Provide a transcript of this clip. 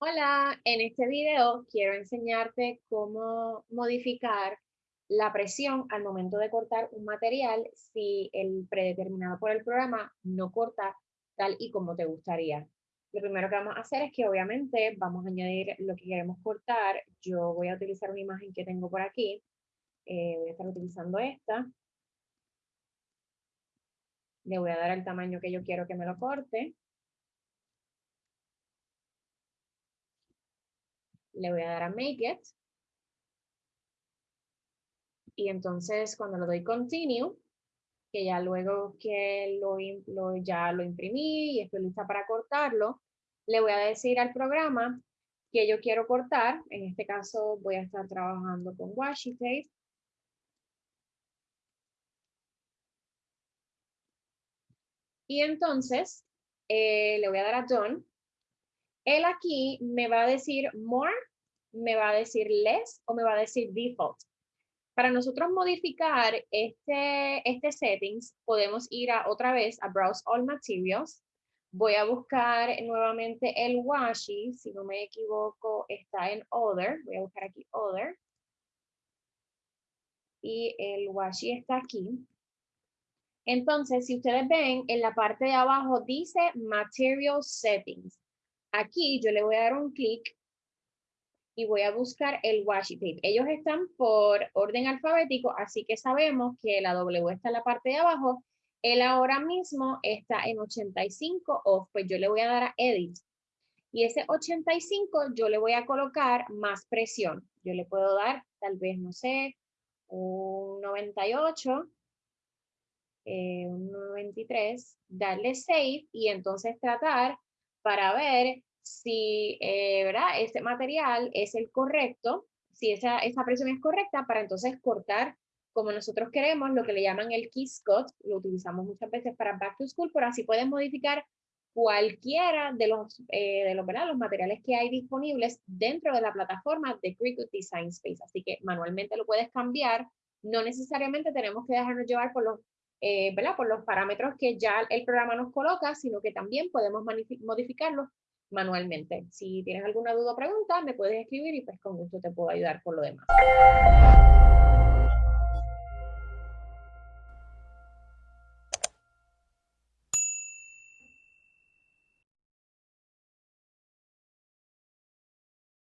Hola, en este video quiero enseñarte cómo modificar la presión al momento de cortar un material si el predeterminado por el programa no corta tal y como te gustaría. Lo primero que vamos a hacer es que obviamente vamos a añadir lo que queremos cortar. Yo voy a utilizar una imagen que tengo por aquí. Eh, voy a estar utilizando esta. Le voy a dar el tamaño que yo quiero que me lo corte. Le voy a dar a Make It. Y entonces cuando lo doy Continue, que ya luego que lo, ya lo imprimí y estoy lista para cortarlo, le voy a decir al programa que yo quiero cortar. En este caso voy a estar trabajando con washi tape. Y entonces eh, le voy a dar a Done. Él aquí me va a decir more me va a decir less o me va a decir default. Para nosotros modificar este, este settings, podemos ir a otra vez a Browse All Materials. Voy a buscar nuevamente el washi, si no me equivoco, está en Other. Voy a buscar aquí Other. Y el washi está aquí. Entonces, si ustedes ven, en la parte de abajo dice Material Settings. Aquí yo le voy a dar un clic y voy a buscar el washi tape. Ellos están por orden alfabético, así que sabemos que la W está en la parte de abajo. Él ahora mismo está en 85 off, pues yo le voy a dar a Edit. Y ese 85 yo le voy a colocar más presión. Yo le puedo dar tal vez, no sé, un 98, eh, un 93, darle Save y entonces tratar para ver si eh, ¿verdad? este material es el correcto, si esa, esa presión es correcta, para entonces cortar como nosotros queremos, lo que le llaman el Kiss Cut, lo utilizamos muchas veces para Back to School, pero así puedes modificar cualquiera de los, eh, de los, ¿verdad? los materiales que hay disponibles dentro de la plataforma de Cricut Design Space. Así que manualmente lo puedes cambiar. No necesariamente tenemos que dejarnos llevar por los, eh, ¿verdad? por los parámetros que ya el programa nos coloca, sino que también podemos modificarlos manualmente. Si tienes alguna duda o pregunta, me puedes escribir y pues con gusto te puedo ayudar por lo demás.